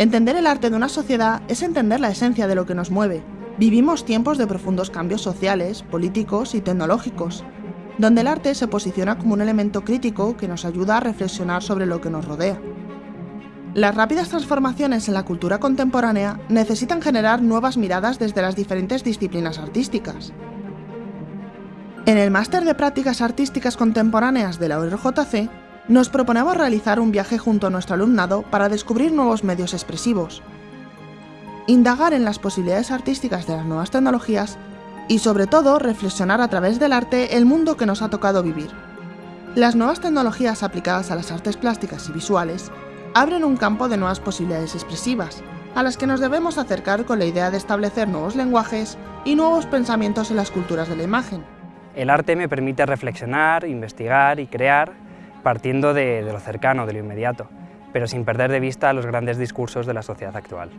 Entender el arte de una sociedad es entender la esencia de lo que nos mueve. Vivimos tiempos de profundos cambios sociales, políticos y tecnológicos, donde el arte se posiciona como un elemento crítico que nos ayuda a reflexionar sobre lo que nos rodea. Las rápidas transformaciones en la cultura contemporánea necesitan generar nuevas miradas desde las diferentes disciplinas artísticas. En el Máster de Prácticas Artísticas Contemporáneas de la ORJC, nos proponemos realizar un viaje junto a nuestro alumnado para descubrir nuevos medios expresivos, indagar en las posibilidades artísticas de las nuevas tecnologías y sobre todo reflexionar a través del arte el mundo que nos ha tocado vivir. Las nuevas tecnologías aplicadas a las artes plásticas y visuales abren un campo de nuevas posibilidades expresivas, a las que nos debemos acercar con la idea de establecer nuevos lenguajes y nuevos pensamientos en las culturas de la imagen. El arte me permite reflexionar, investigar y crear partiendo de, lo cercano, de lo inmediato, pero sin perder de vista los grandes discursos de la sociedad actual.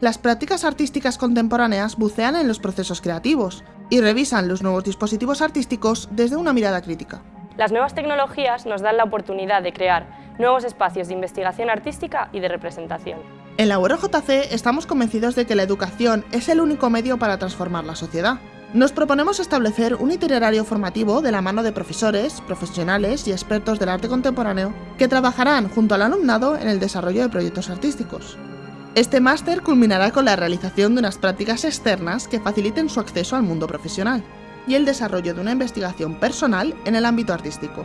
Las prácticas artísticas contemporáneas bucean en los procesos creativos y revisan los nuevos dispositivos artísticos desde una mirada crítica. Las nuevas tecnologías nos dan la oportunidad de crear nuevos espacios de investigación artística y de representación. En la URJC estamos convencidos de que la educación es el único medio para transformar la sociedad. Nos proponemos establecer un itinerario formativo de la mano de profesores, profesionales y expertos del arte contemporáneo que trabajarán junto al alumnado en el desarrollo de proyectos artísticos. Este máster culminará con la realización de unas prácticas externas que faciliten su acceso al mundo profesional y el desarrollo de una investigación personal en el ámbito artístico.